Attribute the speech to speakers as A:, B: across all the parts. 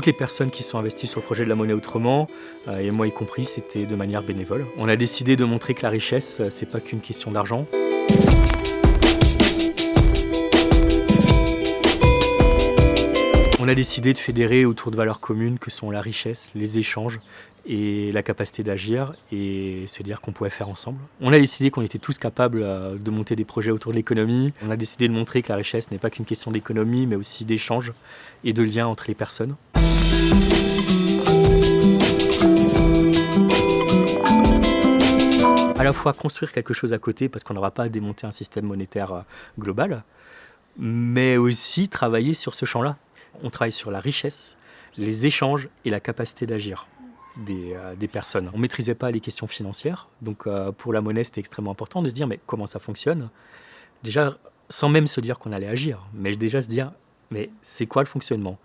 A: Toutes les personnes qui sont investies sur le projet de la monnaie autrement, euh, et moi y compris, c'était de manière bénévole. On a décidé de montrer que la richesse, euh, c'est pas qu'une question d'argent. On a décidé de fédérer autour de valeurs communes que sont la richesse, les échanges et la capacité d'agir et se dire qu'on pouvait faire ensemble. On a décidé qu'on était tous capables euh, de monter des projets autour de l'économie. On a décidé de montrer que la richesse n'est pas qu'une question d'économie mais aussi d'échanges et de liens entre les personnes. À la fois construire quelque chose à côté parce qu'on n'aura pas à démonter un système monétaire euh, global, mais aussi travailler sur ce champ-là. On travaille sur la richesse, les échanges et la capacité d'agir des, euh, des, personnes. On ne maîtrisait pas les questions financières, donc euh, pour la monnaie c'était extrêmement important de se dire mais comment ça fonctionne? Déjà sans même se dire qu'on allait agir, mais déjà se dire mais c'est quoi le fonctionnement?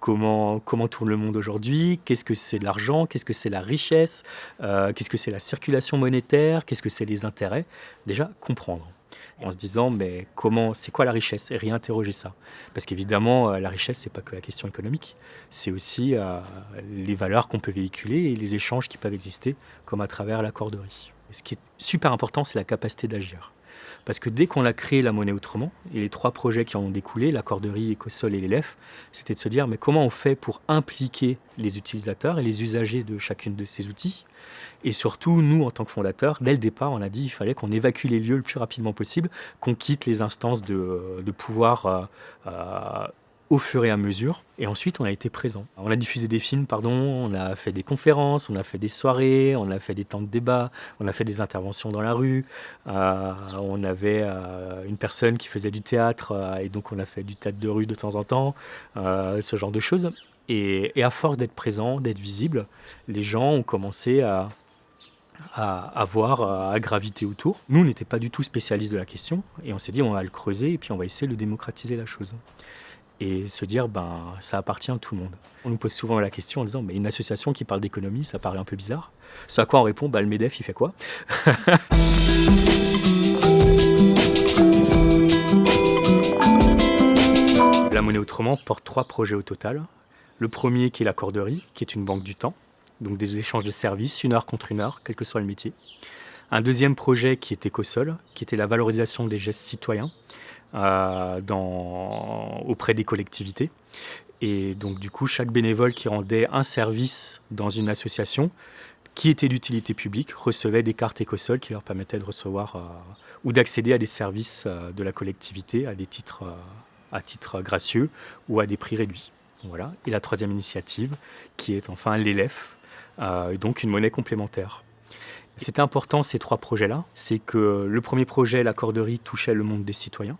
A: Comment, comment, tourne le monde aujourd'hui, qu'est-ce que c'est de l'argent, qu'est-ce que c'est la richesse, euh, qu'est-ce que c'est la circulation monétaire, qu'est-ce que c'est les intérêts? Déjà, comprendre en se disant mais comment, c'est quoi la richesse? Et réinterroger ça. Parce qu'évidemment, euh, la richesse, c'est pas que la question économique, c'est aussi euh, les valeurs qu'on peut véhiculer et les échanges qui peuvent exister, comme à travers la corderie. ce qui est super important, c'est la capacité d'agir. Parce que dès qu'on a créé la monnaie autrement, et les trois projets qui en ont découlé, la corderie, Ecosol et l'élève, c'était de se dire mais comment on fait pour impliquer les utilisateurs et les usagers de chacune de ces outils? Et surtout, nous, en tant que fondateurs, dès le départ, on a dit qu'il fallait qu'on évacue les lieux le plus rapidement possible, qu'on quitte les instances de, de pouvoir euh, euh, au fur et à mesure. Et ensuite, on a été présent. On a diffusé des films, pardon, on a fait des conférences, on a fait des soirées, on a fait des temps de débat, on a fait des interventions dans la rue. Euh, on avait une personne qui faisait du théâtre, et donc on a fait du théâtre de rue de temps en temps, ce genre de choses. Et, à force d'être présent, d'être visible, les gens ont commencé à, à, voir, à graviter autour. Nous, on n'était pas du tout spécialistes de la question et on s'est dit on va le creuser et puis on va essayer de démocratiser la chose. Et se dire, ben, ça appartient à tout le monde. On nous pose souvent la question en disant, mais une association qui parle d'économie, ça paraît un peu bizarre. Ce à quoi on répond, bah, le MEDEF, il fait quoi? La monnaie autrement porte trois projets au total. Le premier qui est la corderie, qui est une banque du temps donc des échanges de services, une heure contre une heure, quel que soit le métier. Un deuxième projet qui était Ecosol, qui était la valorisation des gestes citoyens dans, auprès des collectivités. Et donc du coup, chaque bénévole qui rendait un service dans une association qui était d'utilité publique recevait des cartes Ecosol qui leur permettaient de recevoir euh, ou d'accéder à des services euh, de la collectivité à des titres, à titre gracieux ou à des prix réduits. Voilà. Et la troisième initiative, qui est enfin euh, donc une monnaie complémentaire. C'était important ces trois projets-là, c'est que le premier projet, la corderie, touchait le monde des citoyens.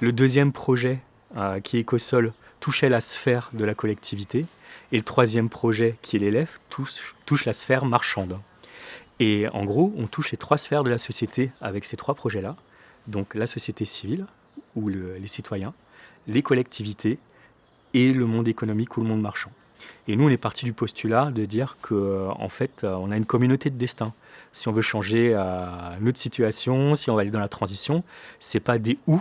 A: Le deuxième projet, euh, qui est Ecosol, touchait la sphère de la collectivité. Et le troisième projet, qui est l'élève, touche, la sphère marchande. Et en gros, on touche les trois sphères de la société avec ces trois projets-là. Donc la société civile, ou les citoyens, les collectivités et le monde économique ou le monde marchand. Et nous, on est parti du postulat de dire qu'en euh, en fait, euh, on a une communauté de destin. Si on veut changer notre situation, si on va aller dans la transition, c'est pas des ou,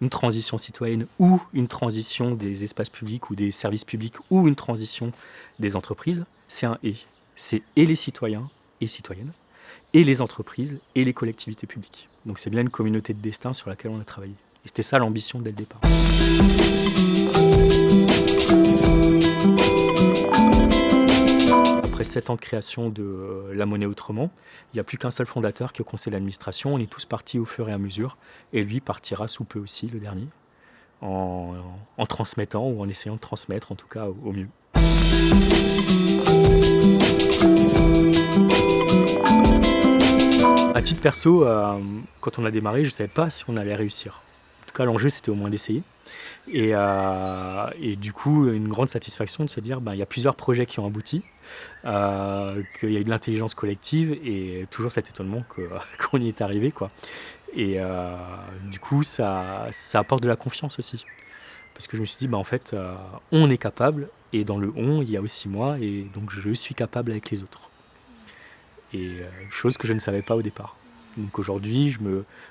A: une transition citoyenne ou une transition des espaces publics ou des services publics ou une transition des entreprises, c'est un et. C'est et les citoyens et citoyennes, et les entreprises et les collectivités publiques. Donc c'est bien une communauté de destin sur laquelle on a travaillé. Et c'était ça l'ambition dès le départ. Après sept ans de création de euh, la monnaie autrement, il n'y a plus qu'un seul fondateur qui est au conseil d'administration. On est tous partis au fur et à mesure. Et lui partira sous peu aussi, le dernier, en, transmettant ou en essayant de transmettre en tout cas au, mieux. À titre perso, euh, quand on a démarré, je ne savais pas si on allait réussir. En tout cas, l'enjeu, c'était au moins d'essayer. Euh, et, du coup, une grande satisfaction de se dire, ben, il y a plusieurs projets qui ont abouti, euh, qu'il y a eu de l'intelligence collective et toujours cet étonnement qu'on y est arrivé. Quoi. Et euh, du coup, ça, ça apporte de la confiance aussi. Parce que je me suis dit, ben, en fait, on est capable, et dans le on, il y a aussi moi, et donc je suis capable avec les autres. Et chose que je ne savais pas au départ. Donc aujourd'hui,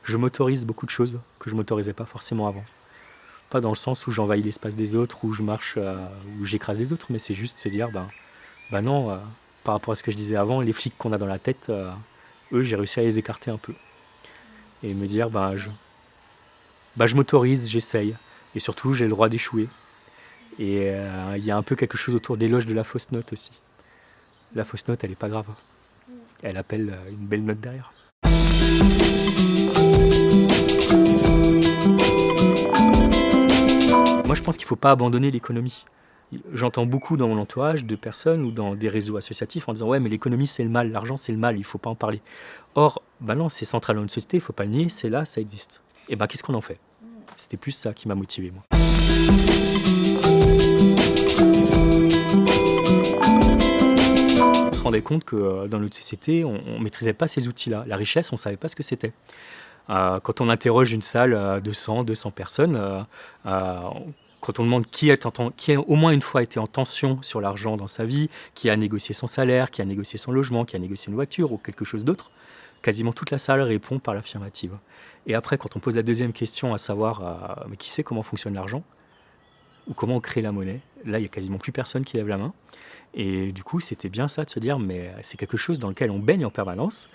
A: je m'autorise je beaucoup de choses que je ne m'autorisais pas forcément avant dans le sens où j'envahis l'espace des autres, où je marche, euh, où j'écrase les autres, mais c'est juste se dire, ben, ben non, euh, par rapport à ce que je disais avant, les flics qu'on a dans la tête, euh, eux, j'ai réussi à les écarter un peu. Et me dire, ben, je, ben, je m'autorise, j'essaye. Et surtout, j'ai le droit d'échouer. Et il y a un peu quelque chose autour d'éloge de la fausse note aussi. La fausse note, elle est pas grave. Elle appelle une belle note derrière. Je pense qu'il ne faut pas abandonner l'économie. J'entends beaucoup dans mon entourage de personnes ou dans des réseaux associatifs en disant Ouais, mais l'économie c'est le mal, l'argent c'est le mal, il ne faut pas en parler. Or, bah non, c'est central dans une société, il ne faut pas le nier, c'est là, ça existe. Et ben, qu'est-ce qu'on en fait? C'était plus ça qui m'a motivé, moi. On se rendait compte que euh, dans notre société, on ne maîtrisait pas ces outils-là. La richesse, on ne savait pas ce que c'était. Euh, quand on interroge une salle de 100, 200 personnes, euh, quand on demande qui, a au moins une fois été en tension sur l'argent dans sa vie, qui a négocié son salaire, qui a négocié son logement, qui a négocié une voiture ou quelque chose d'autre, quasiment toute la salle répond par l'affirmative. Et après, quand on pose la deuxième question, à savoir euh, qui sait comment fonctionne l'argent ou comment on crée la monnaie, là, il n'y a quasiment plus personne qui lève la main. Et du coup, c'était bien ça de se dire, mais c'est quelque chose dans lequel on baigne en permanence,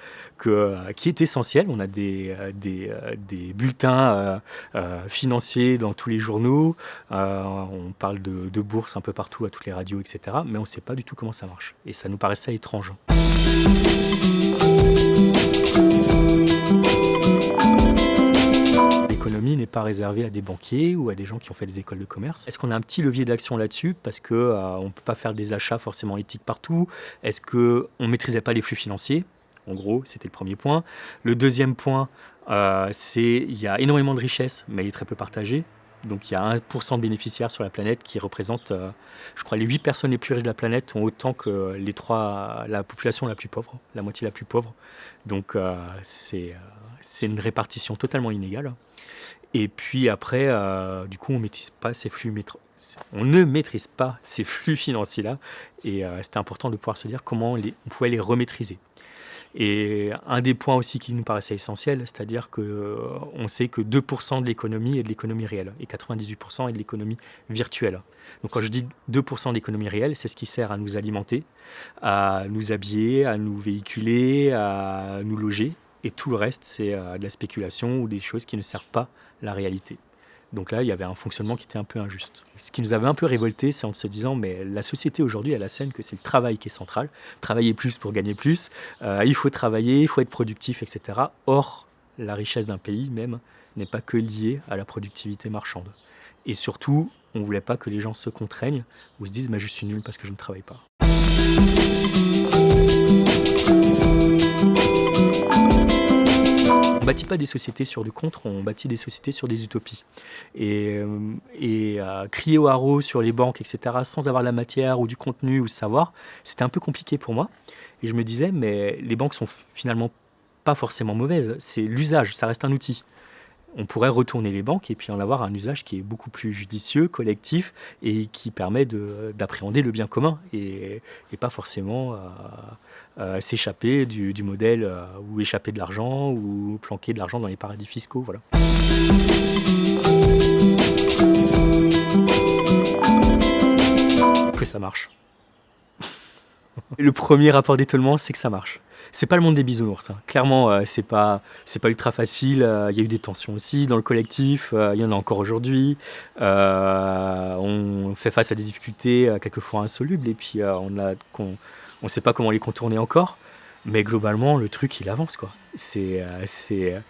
A: euh, qui est essentiel. On a des, euh, des, euh, des bulletins financiers dans tous les journaux, on parle de, bourse un peu partout, à toutes les radios, etc. Mais on ne sait pas du tout comment ça marche. Et ça nous paraissait étrange. N'est pas réservé à des banquiers ou à des gens qui ont fait des écoles de commerce. Est-ce qu'on a un petit levier d'action là-dessus parce qu'on euh, ne peut pas faire des achats forcément éthiques partout? Est-ce qu'on ne maîtrisait pas les flux financiers? En gros, c'était le premier point. Le deuxième point, euh, c'est qu'il y a énormément de richesses, mais elle est très peu partagée. Donc il y a 1% de bénéficiaires sur la planète qui représentent, euh, je crois, les 8 personnes les plus riches de la planète ont autant que les la population la plus pauvre, la moitié la plus pauvre. Donc c'est une répartition totalement inégale. Et puis après, euh, du coup, on ne maîtrise pas ces flux financiers-là. Et euh, c'était important de pouvoir se dire comment on pouvait les remaîtriser. Et un des points aussi qui nous paraissait essentiel, c'est-à-dire qu'on euh, sait que 2% de l'économie est de l'économie réelle et 98% est de l'économie virtuelle. Donc quand je dis 2% de l'économie réelle, c'est ce qui sert à nous alimenter, à nous habiller, à nous véhiculer, à nous loger. Et tout le reste, c'est de la spéculation ou des choses qui ne servent pas la réalité. Donc là, il y avait un fonctionnement qui était un peu injuste. Ce qui nous avait un peu révolté, c'est en se disant, mais la société aujourd'hui, elle scène que c'est le travail qui est central. Travailler plus pour gagner plus. Euh, il faut travailler, il faut être productif, etc. Or, la richesse d'un pays même n'est pas que liée à la productivité marchande. Et surtout, on ne voulait pas que les gens se contraignent ou se disent, mais je suis nul parce que je ne travaille pas. Bâtit pas des sociétés sur du contre, on bâtit des sociétés sur des utopies. Et, euh, et crier au haro sur les banques, etc., sans avoir la matière ou du contenu ou le savoir, c'était un peu compliqué pour moi. Et je me disais, mais les banques sont finalement pas forcément mauvaises, c'est l'usage, ça reste un outil on pourrait retourner les banques et puis en avoir un usage qui est beaucoup plus judicieux, collectif et qui permet d'appréhender le bien commun et, pas forcément euh, euh, s'échapper du, modèle euh, ou échapper de l'argent ou planquer de l'argent dans les paradis fiscaux. Voilà. Que ça marche. le premier rapport d'étonnement, c'est que ça marche c'est pas le monde des bisounours. Hein. Clairement, euh, c'est pas pas ultra facile. Euh, il y a eu des tensions aussi dans le collectif. Euh, il y en a encore aujourd'hui. on fait face à des difficultés quelquefois insolubles et puis on on sait pas comment les contourner encore. Mais globalement, le truc il avance quoi. C'est c'est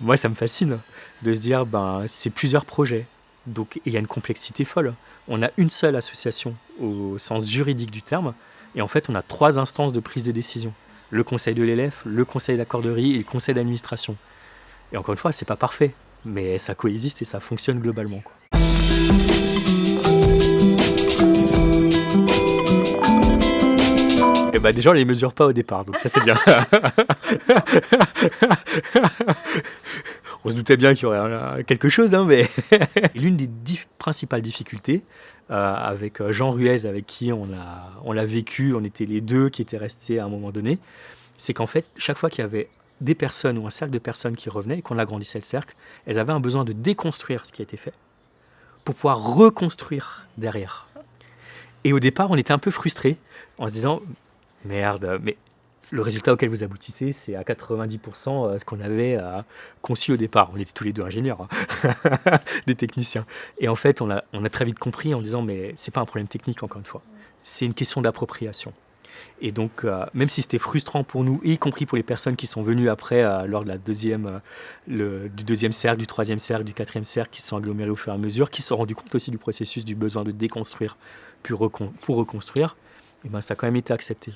A: moi ça me fascine de se dire ben c'est plusieurs projets. Donc il y a une complexité folle. On a une seule association au sens juridique du terme, et en fait on a trois instances de prise de décision le conseil de l'élève, le conseil d'accorderie et le conseil d'administration. Et encore une fois, c'est pas parfait, mais ça coexiste et ça fonctionne globalement. Quoi. Et bah déjà on les mesure pas au départ, donc ça c'est bien. on se doutait bien qu'il y aurait quelque chose, hein, mais l'une des principales difficultés, avec euh, Jean Ruez, avec qui on l'a on vécu, on était les deux qui étaient restés à un moment donné, c'est qu'en fait, chaque fois qu'il y avait des personnes ou un cercle de personnes qui revenaient et qu'on agrandissait le cercle, elles avaient un besoin de déconstruire ce qui a été fait pour pouvoir reconstruire derrière. Et au départ, on était un peu frustrés en se disant merde, mais le résultat auquel vous aboutissez, c'est à 90% euh, ce qu'on avait euh, conçu au départ. On était tous les deux ingénieurs, hein. des techniciens. Et en fait, on a, très vite compris en disant, mais c'est pas un problème technique, encore une fois. C'est une question d'appropriation. Et donc, euh, même si c'était frustrant pour nous, y compris pour les personnes qui sont venues après, lors de la deuxième, du deuxième cercle, du troisième cercle, du quatrième cercle, qui se sont agglomérés au fur et à mesure, qui se sont rendus compte aussi du processus, du besoin de déconstruire pour, pour reconstruire, et ben, ça a quand même été accepté.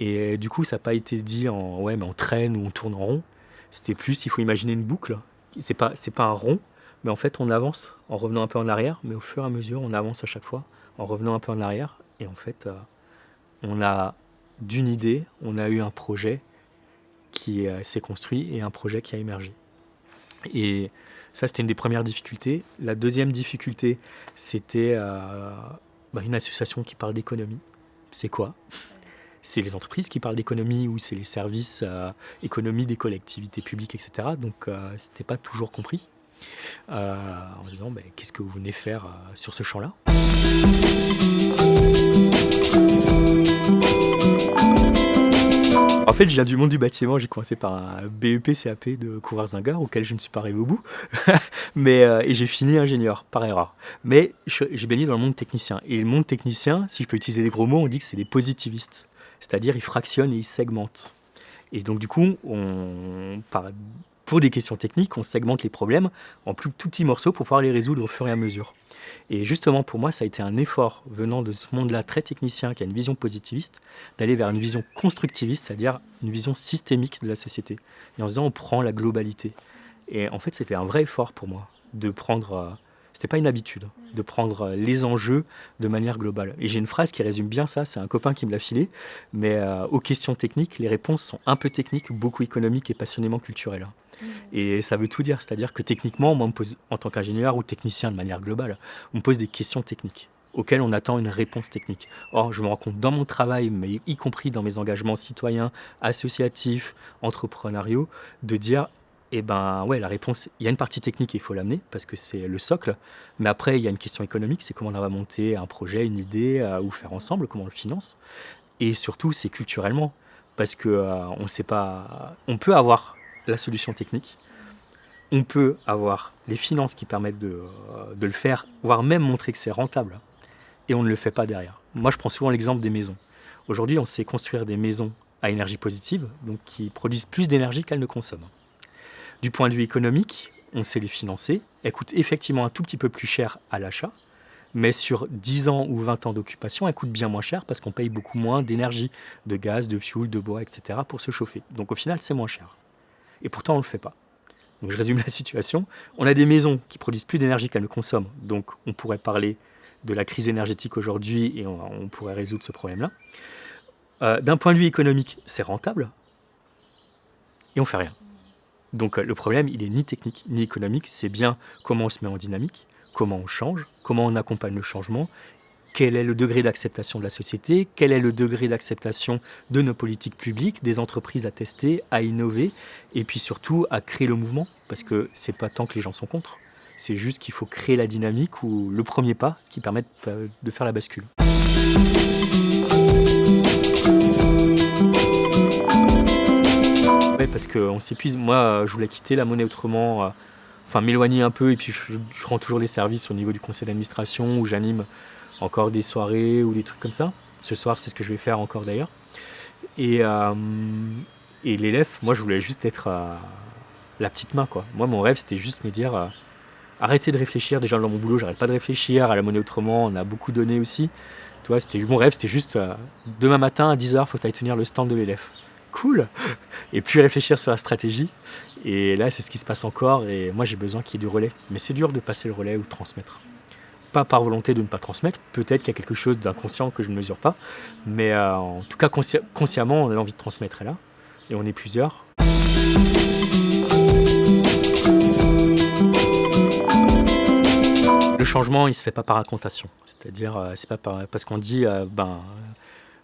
A: Et du coup, ça n'a pas été dit en ouais, mais on traîne ou on tourne en rond. C'était plus, il faut imaginer une boucle. C'est pas, c'est pas un rond, mais en fait, on avance en revenant un peu en arrière, mais au fur et à mesure, on avance à chaque fois en revenant un peu en arrière. Et en fait, euh, on a d'une idée, on a eu un projet qui euh, s'est construit et un projet qui a émergé. Et ça, c'était une des premières difficultés. La deuxième difficulté, c'était euh, bah, une association qui parle d'économie. C'est quoi? C'est les entreprises qui parlent d'économie ou c'est les services euh, économie des collectivités publiques, etc. Donc euh, ce n'était pas toujours compris. Euh, en disant ben, qu'est-ce que vous venez faire sur ce champ-là? En fait, je viens du monde du bâtiment. J'ai commencé par un BEP CAP de couvreurs gare auquel je ne suis pas arrivé au bout. Mais, et j'ai fini ingénieur, par erreur. Mais j'ai baigné dans le monde technicien. Et le monde technicien, si je peux utiliser des gros mots, on dit que c'est des positivistes c'est-à-dire ils fractionnent et ils segmentent. Et donc du coup, pour des questions techniques, on segmente les problèmes en plus petits morceaux pour pouvoir les résoudre au fur et à mesure. Et justement, pour moi, ça a été un effort venant de ce monde-là très technicien, qui a une vision positiviste, d'aller vers une vision constructiviste, c'est-à-dire une vision systémique de la société. Et en disant, on prend la globalité. Et en fait, c'était un vrai effort pour moi de prendre euh, c'était pas une habitude de prendre euh, les enjeux de manière globale. Et j'ai une phrase qui résume bien ça, c'est un copain qui me l'a filé, mais euh, aux questions techniques, les réponses sont un peu techniques, beaucoup économiques et passionnément culturelles. Mmh. Et ça veut tout dire, c'est-à-dire que techniquement, moi, on me pose, en tant qu'ingénieur ou technicien de manière globale, on me pose des questions techniques auxquelles on attend une réponse technique. Or, je me rends compte dans mon travail, mais y compris dans mes engagements citoyens, associatifs, entrepreneuriaux, de dire et eh ben ouais, la réponse, il y a une partie technique, il faut l'amener parce que c'est le socle. Mais après, il y a une question économique, c'est comment on va monter un projet, une idée, euh, ou faire ensemble, comment on le finance. Et surtout, c'est culturellement parce que euh, sait pas, on peut avoir la solution technique, on peut avoir les finances qui permettent euh, de le faire, voire même montrer que c'est rentable, et on ne le fait pas derrière. Moi, je prends souvent l'exemple des maisons. Aujourd'hui, on sait construire des maisons à énergie positive, donc qui produisent plus d'énergie qu'elles ne consomment. Du point de vue économique, on sait les financer. Elles coûtent effectivement un tout petit peu plus cher à l'achat, mais sur 10 ans ou 20 ans d'occupation, elles coûtent bien moins cher parce qu'on paye beaucoup moins d'énergie, de gaz, de fuel, de bois, etc. pour se chauffer. Donc au final, c'est moins cher. Et pourtant, on ne le fait pas. Donc je résume la situation. On a des maisons qui produisent plus d'énergie qu'elles ne consomment. Donc on pourrait parler de la crise énergétique aujourd'hui et on, pourrait résoudre ce problème-là. Euh, d'un point de vue économique, c'est rentable. Et on fait rien. Donc euh, le problème, il est ni technique ni économique, c'est bien comment on se met en dynamique, comment on change, comment on accompagne le changement, quel est le degré d'acceptation de la société, quel est le degré d'acceptation de nos politiques publiques, des entreprises à tester, à innover, et puis surtout à créer le mouvement, parce que c'est pas tant que les gens sont contre, c'est juste qu'il faut créer la dynamique ou le premier pas qui permette euh, de faire la bascule. Parce qu'on s'épuise. Moi, euh, je voulais quitter la monnaie autrement, euh, enfin m'éloigner un peu, et puis je, rends toujours des services au niveau du conseil d'administration où j'anime encore des soirées ou des trucs comme ça. Ce soir, c'est ce que je vais faire encore d'ailleurs. Et, euh, l'élève, moi, je voulais juste être la petite main, quoi. Moi, mon rêve, c'était juste me dire arrêtez de réfléchir. Déjà, dans mon boulot, j'arrête pas de réfléchir. À la monnaie autrement, on a beaucoup donné aussi. Toi, c'était mon rêve, c'était juste demain matin à 10h, faut aller tenir le stand de l'élève cool Et puis réfléchir sur la stratégie. Et là, c'est ce qui se passe encore. Et moi, j'ai besoin qu'il y ait du relais. Mais c'est dur de passer le relais ou transmettre. Pas par volonté de ne pas transmettre. Peut-être qu'il y a quelque chose d'inconscient que je ne mesure pas. Mais euh, en tout cas, consciemment, on a envie de transmettre. là. Et on est plusieurs. Le changement, il se fait pas par racontation. C'est-à-dire, euh, c'est pas parce qu'on dit, euh, ben,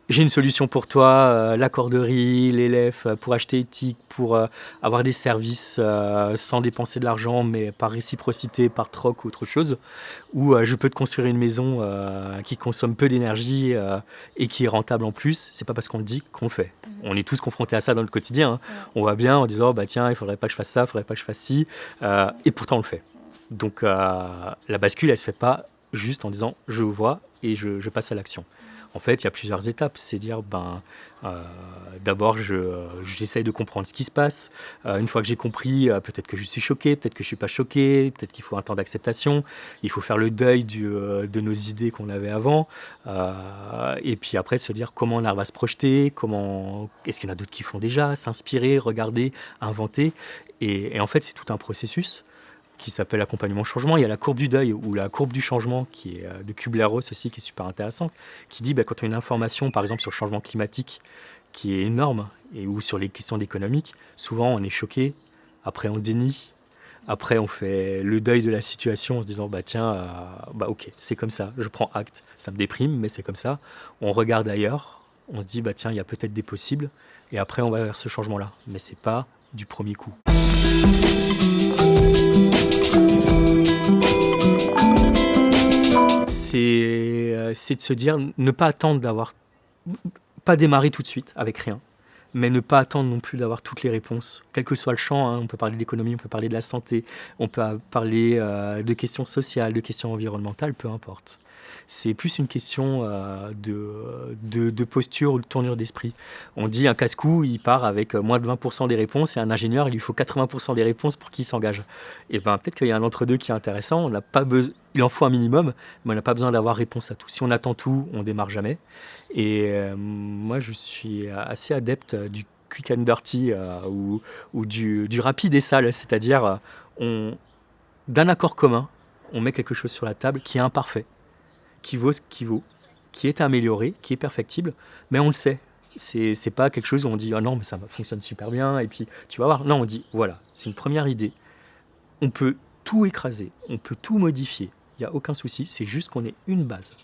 A: j'ai une solution pour toi, euh, la corderie, l'élève, euh, pour acheter éthique, pour euh, avoir des services sans dépenser de l'argent, mais par réciprocité, par troc ou autre chose, ou je peux te construire une maison qui consomme peu d'énergie et qui est rentable en plus, c'est pas parce qu'on le dit qu'on le fait. Mmh. On est tous confrontés à ça dans le quotidien. Hein. On va bien en disant, bah tiens, il faudrait pas que je fasse ça, il faudrait pas que je fasse ci, et pourtant on le fait. Donc la bascule, elle se fait pas juste en disant, je vois et je passe à l'action. En fait, il y a plusieurs étapes. C'est dire, ben, euh, d'abord, j'essaye de comprendre ce qui se passe. Euh, une fois que j'ai compris, euh, peut-être que je suis choqué, peut-être que je suis pas choqué, peut-être qu'il faut un temps d'acceptation. Il faut faire le deuil de nos idées qu'on avait avant. et puis après, se dire comment arrive à se projeter, comment, est-ce qu'il y en a d'autres qui font déjà, s'inspirer, regarder, inventer. et en fait, c'est tout un processus qui s'appelle accompagnement changement. Il y a la courbe du deuil ou la courbe du changement qui est euh, de Kubler-Ross aussi qui est super intéressante, qui dit bah, quand on a une information par exemple sur le changement climatique qui est énorme et ou sur les questions économiques, souvent on est choqué, après on dénie, après on fait le deuil de la situation en se disant bah tiens euh, bah ok c'est comme ça, je prends acte, ça me déprime mais c'est comme ça. On regarde ailleurs, on se dit bah tiens il y a peut-être des possibles. Et après on va vers ce changement là, mais c'est pas du premier coup. C'est de se dire, ne pas attendre d'avoir, pas démarrer tout de suite avec rien, mais ne pas attendre non plus d'avoir toutes les réponses, quel que soit le champ. Hein. on peut parler d'économie, on peut parler de la santé, on peut parler euh, de questions sociales, de questions environnementales, peu importe. C'est plus une question euh, de, posture ou de tournure d'esprit. On dit un casse-cou, il part avec moins de 20% des réponses et un ingénieur, il lui faut 80% des réponses pour qu'il s'engage. Et ben peut-être qu'il y a un entre-deux qui est intéressant. On n'a pas il en faut un minimum, mais on n'a pas besoin d'avoir réponse à tout. Si on attend tout, on démarre jamais. Et euh, moi, je suis assez adepte du quick and dirty euh, ou, du, rapide et sale, c'est-à-dire d'un accord commun, on met quelque chose sur la table qui est imparfait qui vaut ce qui vaut, qui est amélioré, qui est perfectible, mais on le sait. C'est, pas quelque chose où on dit ah non mais ça fonctionne super bien et puis tu vas voir. Non, on dit voilà, c'est une première idée. On peut tout écraser, on peut tout modifier. Il n'y a aucun souci. C'est juste qu'on ait une base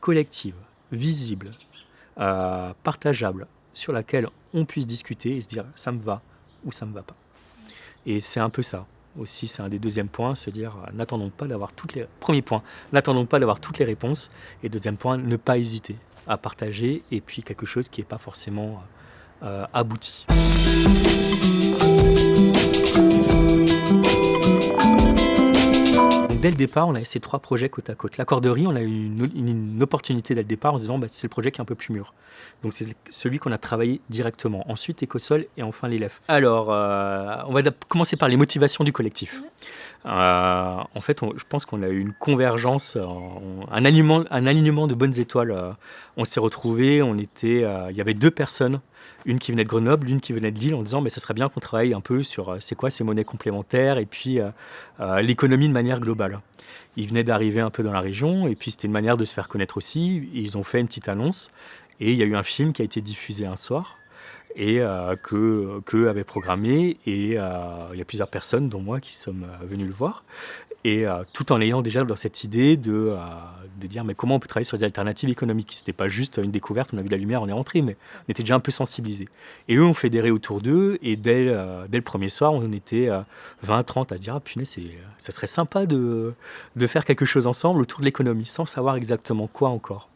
A: collective, visible, euh, partageable, sur laquelle on puisse discuter et se dire ça me va ou ça me va pas. Et c'est un peu ça aussi, c'est un des deuxièmes points, se dire euh, n'attendons pas d'avoir toutes les... Premier point, n'attendons pas d'avoir toutes les réponses. Et deuxième point, ne pas hésiter à partager et puis quelque chose qui n'est pas forcément euh, abouti. Dès le départ, on a ces trois projets côte à côte. La corderie, on a eu une, opportunité dès le départ en se disant bah, c'est le projet qui est un peu plus mûr. Donc c'est celui qu'on a travaillé directement. Ensuite Écosol et enfin l'élève. Alors, euh, on va commencer par les motivations du collectif. Euh, en fait, je pense qu'on a eu une convergence, un, alignement, un alignement de bonnes étoiles. Euh, on s'est retrouvés, on était, il y avait deux personnes une qui venait de Grenoble, une qui venait de Lille, en disant mais ça serait bien qu'on travaille un peu sur euh, c'est quoi ces monnaies complémentaires et puis euh, euh, l'économie de manière globale. Ils venaient d'arriver un peu dans la région et puis c'était une manière de se faire connaître aussi. Ils ont fait une petite annonce et il y a eu un film qui a été diffusé un soir et que qu'eux avaient programmé et il y a plusieurs personnes dont moi qui sommes venus le voir et euh, tout en ayant déjà dans cette idée de, euh, de dire mais comment on peut travailler sur les alternatives économiques? C'était pas juste une découverte, on a vu la lumière, on est rentré, mais on était déjà un peu sensibilisés. Et eux ont fédéré autour d'eux, et dès, euh, dès le premier soir, on était 20, 30 à se dire ah punaise, ça serait sympa de, de faire quelque chose ensemble autour de l'économie, sans savoir exactement quoi encore.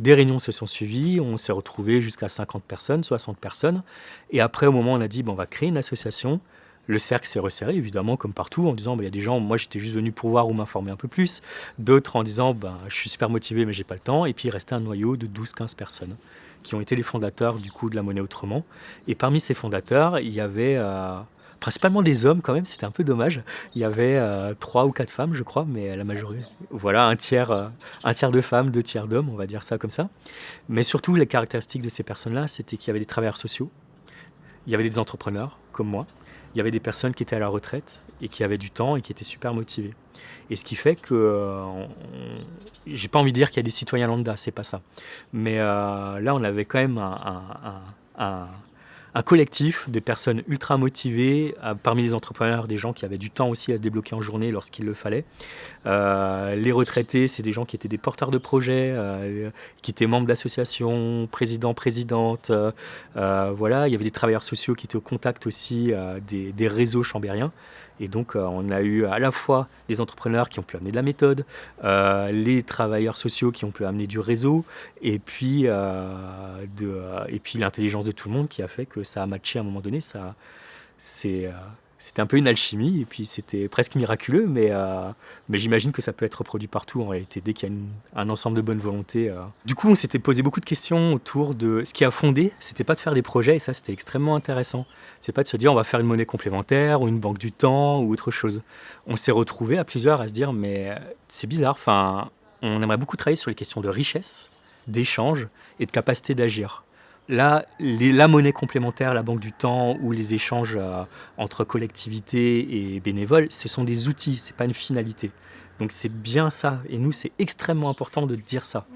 A: Des réunions se sont suivies, on s'est retrouvé jusqu'à 50 personnes, 60 personnes, et après au moment on a dit bon, on va créer une association, le cercle s'est resserré, évidemment, comme partout, en disant, bah, il y a des gens, moi j'étais juste venu pour voir ou m'informer un peu plus, d'autres en disant, bah, je suis super motivé mais j'ai pas le temps, et puis il restait un noyau de 12-15 personnes qui ont été les fondateurs du coup de la monnaie autrement. Et parmi ces fondateurs, il y avait euh, principalement des hommes quand même, c'était un peu dommage. Il y avait euh, trois ou quatre femmes, je crois, mais la majorité, voilà, un tiers, euh, un tiers de femmes, deux tiers d'hommes, on va dire ça comme ça. Mais surtout, les caractéristiques de ces personnes-là, c'était qu'il y avait des travailleurs sociaux, il y avait des entrepreneurs comme moi, il y avait des personnes qui étaient à la retraite et qui avaient du temps et qui étaient super motivées. Et ce qui fait que, euh, j'ai pas envie de dire qu'il y a des citoyens lambda, c'est pas ça. Mais euh, là, on avait quand même un, un collectif de personnes ultra motivées, parmi les entrepreneurs, des gens qui avaient du temps aussi à se débloquer en journée lorsqu'il le fallait. les retraités, c'est des gens qui étaient des porteurs de projets, qui étaient membres d'associations, présidents, présidentes. voilà, il y avait des travailleurs sociaux qui étaient au contact aussi des, des réseaux chambériens. Et donc, euh, on a eu à la fois les entrepreneurs qui ont pu amener de la méthode, euh, les travailleurs sociaux qui ont pu amener du réseau, et puis, euh, puis l'intelligence de tout le monde qui a fait que ça a matché à un moment donné. Ça, c'est, c'était un peu une alchimie, et puis c'était presque miraculeux, mais, euh, mais j'imagine que ça peut être reproduit partout en réalité, dès qu'il y a un ensemble de bonnes volontés. Euh. Du coup, on s'était posé beaucoup de questions autour de ce qui a fondé, c'était pas de faire des projets, et ça c'était extrêmement intéressant. C'est pas de se dire on va faire une monnaie complémentaire, ou une banque du temps, ou autre chose. On s'est retrouvé à plusieurs à se dire mais euh, c'est bizarre, enfin, on aimerait beaucoup travailler sur les questions de richesse, d'échange et de capacité d'agir. Là, la monnaie complémentaire, la banque du temps ou les échanges euh, entre collectivités et bénévoles, ce sont des outils, ce n'est pas une finalité. Donc c'est bien ça, et nous c'est extrêmement important de dire ça.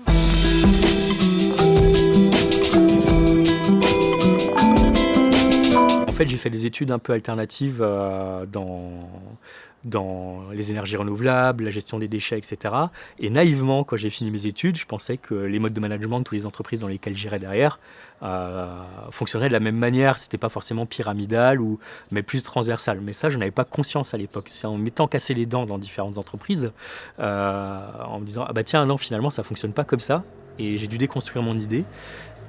A: Fait, j'ai fait des études un peu alternatives euh, dans, les énergies renouvelables, la gestion des déchets, etc. Et naïvement, quand j'ai fini mes études, je pensais que les modes de management de toutes les entreprises dans lesquelles j'irais derrière euh, fonctionneraient de la même manière. C'était pas forcément pyramidal, ou, mais plus transversal. Mais ça, je n'avais pas conscience à l'époque. C'est en m'étant cassé les dents dans différentes entreprises, euh, en me disant ah bah tiens non finalement ça fonctionne pas comme ça. Et j'ai dû déconstruire mon idée.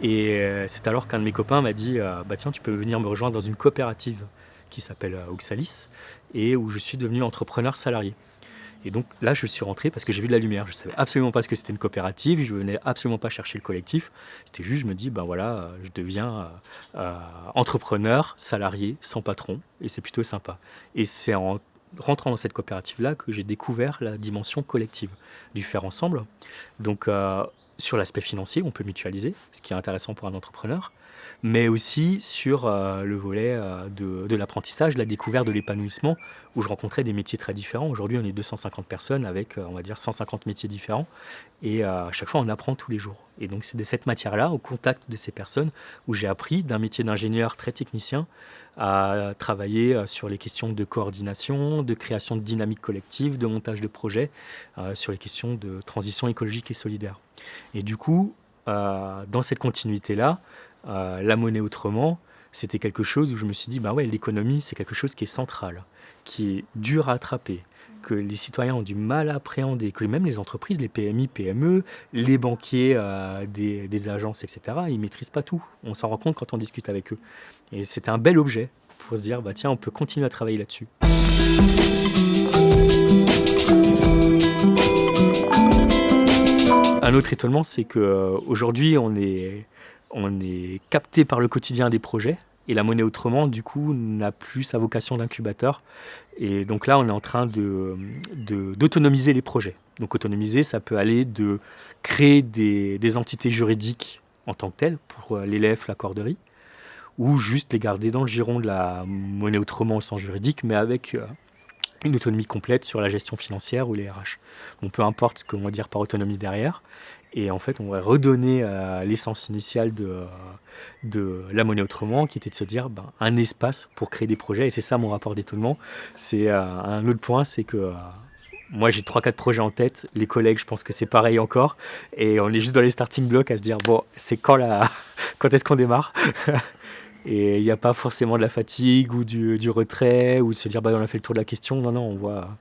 A: Et euh, c'est alors qu'un de mes copains m'a dit bah tiens tu peux venir me rejoindre dans une coopérative qui s'appelle Oxalis et où je suis devenu entrepreneur salarié. Et donc là, je suis rentré parce que j'ai vu de la lumière. Je ne savais absolument pas ce que c'était une coopérative, je venais absolument pas chercher le collectif. C'était juste, je me dis, ben voilà, je deviens euh, euh, entrepreneur, salarié, sans patron, et c'est plutôt sympa. Et c'est en rentrant dans cette coopérative-là que j'ai découvert la dimension collective du faire ensemble. Donc euh, sur l'aspect financier, on peut mutualiser, ce qui est intéressant pour un entrepreneur mais aussi sur euh, le volet euh, de, l'apprentissage, de la découverte de l'épanouissement, où je rencontrais des métiers très différents. Aujourd'hui, on est 250 personnes avec, euh, on va dire, 150 métiers différents, et à chaque fois, on apprend tous les jours. Et donc, c'est de cette matière-là, au contact de ces personnes, où j'ai appris d'un métier d'ingénieur très technicien à travailler sur les questions de coordination, de création de dynamique collective, de montage de projets, sur les questions de transition écologique et solidaire. Et du coup, dans cette continuité-là, euh, la monnaie autrement, c'était quelque chose où je me suis dit, bah ouais, l'économie, c'est quelque chose qui est central, qui est dur à attraper, que les citoyens ont du mal à appréhender, que même les entreprises, les PMI, PME, les banquiers euh, des, agences, etc., ils ne maîtrisent pas tout. On s'en rend compte quand on discute avec eux. Et c'était un bel objet pour se dire, bah tiens, on peut continuer à travailler là-dessus. Un autre étonnement, c'est qu'aujourd'hui, on est on est capté par le quotidien des projets. Et la monnaie autrement, du coup, n'a plus sa vocation d'incubateur. Et donc là, on est en train d'autonomiser les projets. Donc autonomiser, ça peut aller de créer des, des entités juridiques en tant que telles, pour euh, l'élève, la corderie, ou juste les garder dans le giron de la monnaie autrement au sens juridique, mais avec euh, une autonomie complète sur la gestion financière ou les RH. Bon, peu importe ce qu'on va dire par autonomie derrière. Et en fait, on va redonner euh, l'essence initiale de, de la monnaie autrement, qui était de se dire ben, un espace pour créer des projets. Et c'est ça mon rapport d'étonnement. C'est euh, un autre point, c'est que euh, moi j'ai 3-4 projets en tête. Les collègues, je pense que c'est pareil encore. Et on est juste dans les starting blocks à se dire bon, c'est quand, la... quand est-ce qu'on démarre? Et il n'y a pas forcément de la fatigue ou du, retrait ou se dire bah, on a fait le tour de la question. Non, non, on voit,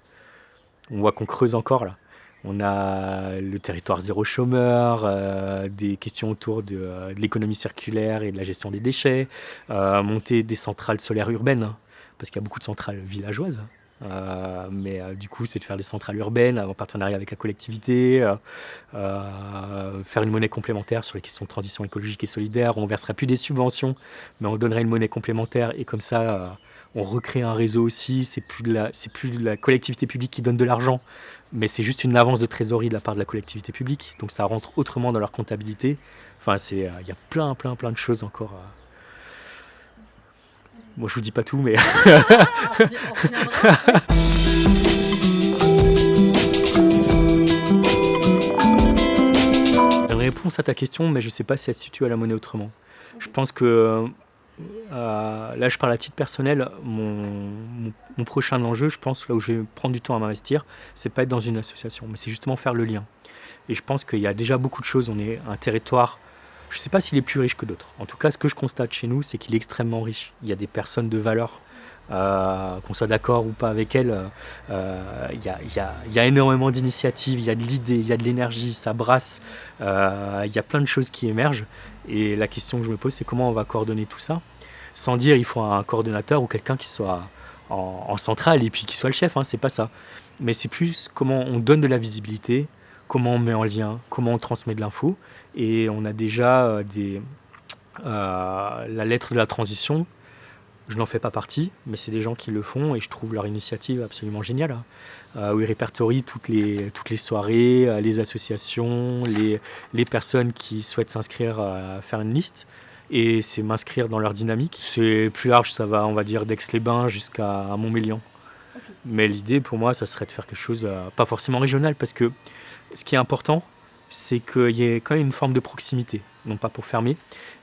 A: on voit qu'on creuse encore là. On a le territoire zéro chômeur, euh, des questions autour euh, de, l'économie circulaire et de la gestion des déchets, euh, monter des centrales solaires urbaines, hein, parce qu'il y a beaucoup de centrales villageoises. Mais du coup, c'est de faire des centrales urbaines en partenariat avec la collectivité, faire une monnaie complémentaire sur les questions de transition écologique et solidaire. On ne verserait plus des subventions, mais on donnerait une monnaie complémentaire et comme ça, on recrée un réseau aussi. C'est plus de la, c'est plus de la collectivité publique qui donne de l'argent, mais c'est juste une avance de trésorerie de la part de la collectivité publique. Donc ça rentre autrement dans leur comptabilité. Enfin, c'est, euh, il y a plein, plein, plein de choses encore. Moi, je vous dis pas tout, mais. Une réponse à ta question, mais je sais pas si elle se situe à la monnaie autrement. Je pense que euh, là je parle à titre personnel, mon, mon, prochain enjeu, je pense, là où je vais prendre du temps à m'investir, c'est pas être dans une association, mais c'est justement faire le lien. Et je pense qu'il y a déjà beaucoup de choses, on est un territoire, je ne sais pas s'il est plus riche que d'autres. En tout cas, ce que je constate chez nous, c'est qu'il est extrêmement riche. Il y a des personnes de valeur euh, qu'on soit d'accord ou pas avec elle, euh, il y, a, énormément d'initiatives, il y a de l'idée, il y a de l'énergie, ça brasse, euh, il y a plein de choses qui émergent. Et la question que je me pose, c'est comment on va coordonner tout ça? Sans dire il faut un coordonnateur ou quelqu'un qui soit en, centrale et puis qui soit le chef, hein, c'est pas ça. Mais c'est plus comment on donne de la visibilité, comment on met en lien, comment on transmet de l'info. Et on a déjà des, la lettre de la transition je n'en fais pas partie, mais c'est des gens qui le font et je trouve leur initiative absolument géniale. Hein. Euh, où ils répertorient toutes les, toutes les soirées, euh, les associations, les, les personnes qui souhaitent s'inscrire à faire une liste. Et c'est m'inscrire dans leur dynamique. C'est plus large, ça va, on va dire, d'Aix-les-Bains jusqu'à Montmélian. Mais l'idée pour moi, ça serait de faire quelque chose, euh, pas forcément régional, parce que ce qui est important, c'est qu'il y ait quand même une forme de proximité. Non pas pour fermer,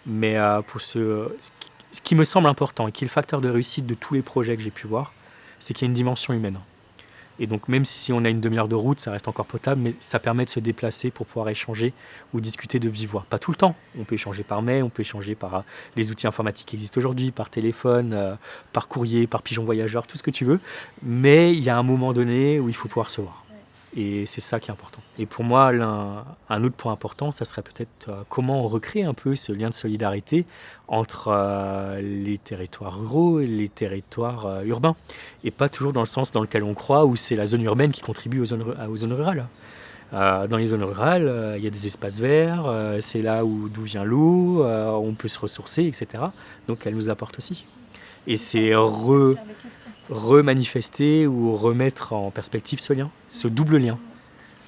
A: mais pour ce, ce qui me semble important et qui est le facteur de réussite de tous les projets que j'ai pu voir, c'est qu'il y a une dimension humaine. Et donc même si on a une demi-heure de route, ça reste encore potable, mais ça permet de se déplacer pour pouvoir échanger ou discuter de vive voix. Pas tout le temps, on peut échanger par mail, on peut échanger par euh, les outils informatiques qui existent aujourd'hui, par téléphone, euh, par courrier, par pigeon voyageur, tout ce que tu veux. Mais il y a un moment donné où il faut pouvoir se voir. Et c'est ça qui est important. Et pour moi, un, autre point important, ça serait peut-être euh, comment on recrée un peu ce lien de solidarité entre euh, les territoires ruraux et les territoires euh, urbains. Et pas toujours dans le sens dans lequel on croit, où c'est la zone urbaine qui contribue aux zones, rurales. dans les zones rurales, il y a des espaces verts, c'est là où d'où vient l'eau, on peut se ressourcer, etc. Donc elle nous apporte aussi. Et c'est re remanifester ou remettre en perspective ce lien, ce double lien.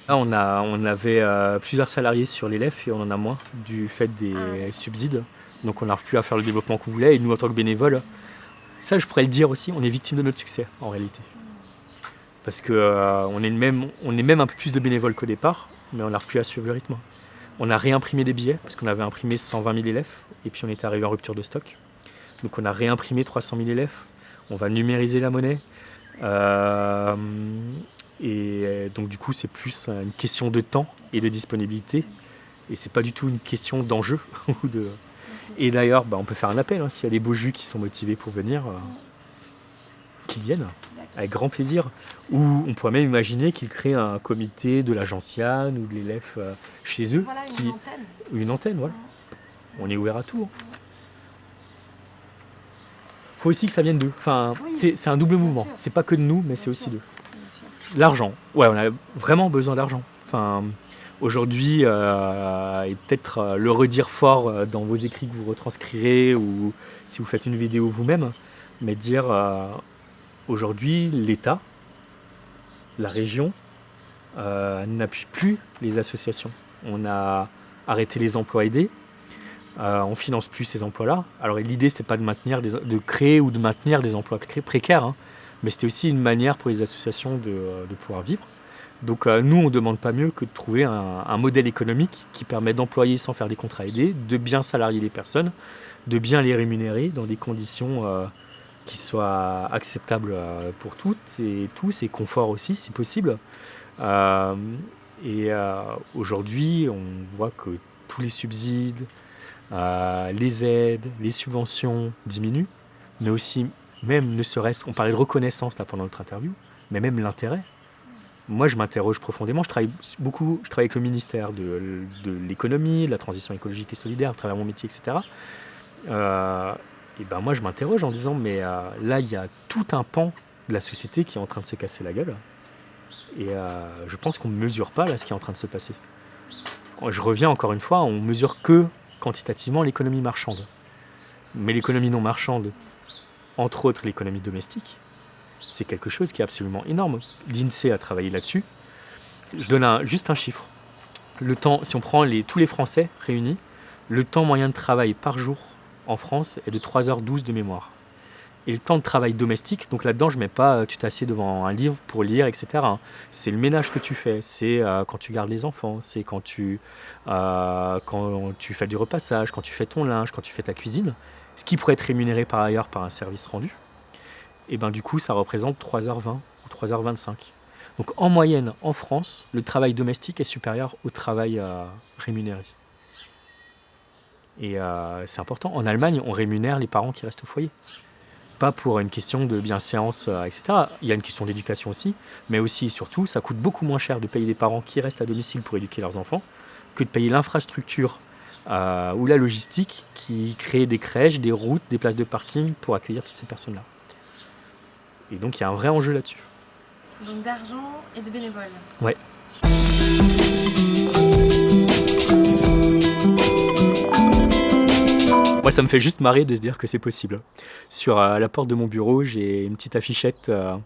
A: Là, on, a, on avait euh, plusieurs salariés sur l'élève et on en a moins du fait des ah subsides. Donc on n'arrive plus à faire le développement qu'on voulait. Et nous, en tant que bénévoles, ça je pourrais le dire aussi, on est victime de notre succès en réalité. Parce qu'on euh, on est, même, on est même un peu plus de bénévoles qu'au départ, mais on n'arrive plus à suivre le rythme. On a réimprimé des billets, parce qu'on avait imprimé 120 000 élèves, et puis on était arrivé en rupture de stock. Donc on a réimprimé 300 000 élèves, on va numériser la monnaie. Euh, et donc du coup, c'est plus une question de temps et de disponibilité. Et c'est pas du tout une question d'enjeu. de... Et d'ailleurs, bah, on peut faire un appel, hein, s'il y a des beaux jus qui sont motivés pour venir, euh, qu'ils viennent, avec grand plaisir. Ou on pourrait même imaginer qu'ils créent un comité de l'agence Yann ou de l'élève euh, chez eux.
B: Voilà, une qui... antenne.
A: Une antenne, voilà. On est ouvert à tout. Hein faut aussi que ça vienne d'eux. Enfin, c'est un double mouvement. C'est pas que de nous, mais c'est aussi d'eux. L'argent. Ouais, on a vraiment besoin d'argent. Aujourd'hui, euh, et peut-être euh, le redire fort euh, dans vos écrits que vous retranscrirez ou si vous faites une vidéo vous-même, mais dire aujourd'hui, l'État, la région, n'appuie plus les associations. On a arrêté les emplois aidés, euh, on finance plus ces emplois-là. Alors l'idée, c'était pas de, maintenir de créer ou de maintenir des emplois précaires, hein, mais c'était aussi une manière pour les associations de, euh, pouvoir vivre. Donc euh, nous, on ne demande pas mieux que de trouver un, modèle économique qui permet d'employer sans faire des contrats aidés, de bien salarier les personnes, de bien les rémunérer dans des conditions qui soient acceptables pour toutes et tous, et confort aussi si possible. et aujourd'hui, on voit que tous les subsides, euh, les aides, les subventions diminuent, mais aussi, même ne serait-ce, on parlait de reconnaissance là pendant notre interview, mais même l'intérêt. Moi, je m'interroge profondément. Je travaille beaucoup, je travaille avec le ministère de, l'économie, de la transition écologique et solidaire, à travers mon métier, etc. Euh, et ben moi, je m'interroge en disant, mais euh, là, il y a tout un pan de la société qui est en train de se casser la gueule. Et je pense qu'on ne mesure pas là ce qui est en train de se passer. Je reviens encore une fois, on mesure que quantitativement l'économie marchande. Mais l'économie non marchande, entre autres l'économie domestique, c'est quelque chose qui est absolument énorme. L'INSEE a travaillé là-dessus. Je donne juste un chiffre. Le temps, si on prend tous les Français réunis, le temps moyen de travail par jour en France est de 3h12 de mémoire et le temps de travail domestique. Donc là-dedans, je ne mets pas euh, tu t'assieds devant un livre pour lire, etc. Hein. C'est le ménage que tu fais, c'est euh, quand tu gardes les enfants, c'est quand euh, quand tu fais du repassage, quand tu fais ton linge, quand tu fais ta cuisine. Ce qui pourrait être rémunéré par ailleurs par un service rendu, et ben du coup ça représente 3h20 ou 3h25. Donc en moyenne, en France, le travail domestique est supérieur au travail euh, rémunéré. Et euh, c'est important. En Allemagne, on rémunère les parents qui restent au foyer. Pas pour une question de bienséance, euh, etc. Il y a une question d'éducation aussi, mais aussi et surtout, ça coûte beaucoup moins cher de payer des parents qui restent à domicile pour éduquer leurs enfants que de payer l'infrastructure ou la logistique qui crée des crèches, des routes, des places de parking pour accueillir toutes ces personnes-là. Et donc il y a un vrai enjeu là-dessus.
B: Donc d'argent et de bénévoles.
A: Ouais. Ça me fait juste marrer de se dire que c'est possible. Sur euh, la porte de mon bureau, j'ai une petite affichette euh,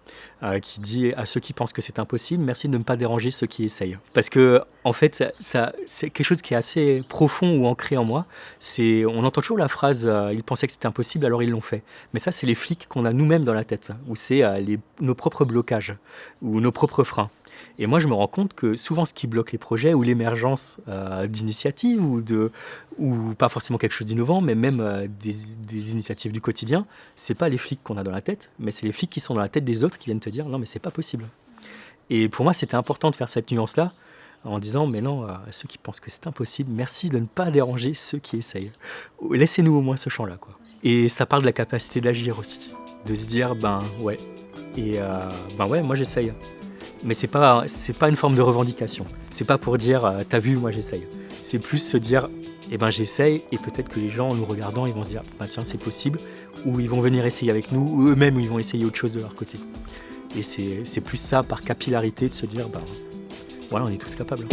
A: euh, qui dit à ceux qui pensent que c'est impossible, merci de ne pas déranger ceux qui essayent. Parce que, en fait, ça, c'est quelque chose qui est assez profond ou ancré en moi. C'est, on entend toujours la phrase ils pensaient que c'était impossible, alors ils l'ont fait. Mais ça, c'est les flics qu'on a nous-mêmes dans la tête, ou c'est nos propres blocages ou nos propres freins. Et moi, je me rends compte que souvent, ce qui bloque les projets ou l'émergence euh, d'initiatives ou, de, ou pas forcément quelque chose d'innovant, mais même euh, des, initiatives du quotidien, c'est pas les flics qu'on a dans la tête, mais c'est les flics qui sont dans la tête des autres qui viennent te dire non, mais c'est pas possible. Et pour moi, c'était important de faire cette nuance-là en disant mais non, à ceux qui pensent que c'est impossible, merci de ne pas déranger ceux qui essayent. Laissez-nous au moins ce champ-là. quoi. Et ça parle de la capacité d'agir aussi, de se dire ben ouais, et euh, ben ouais, moi j'essaye mais c'est pas pas une forme de revendication. C'est pas pour dire euh, t'as vu moi j'essaye. C'est plus se dire eh ben j'essaye et peut-être que les gens en nous regardant ils vont se dire bah tiens c'est possible ou ils vont venir essayer avec nous ou eux-mêmes ils vont essayer autre chose de leur côté. Et c'est plus ça par capillarité de se dire bah voilà on est tous capables.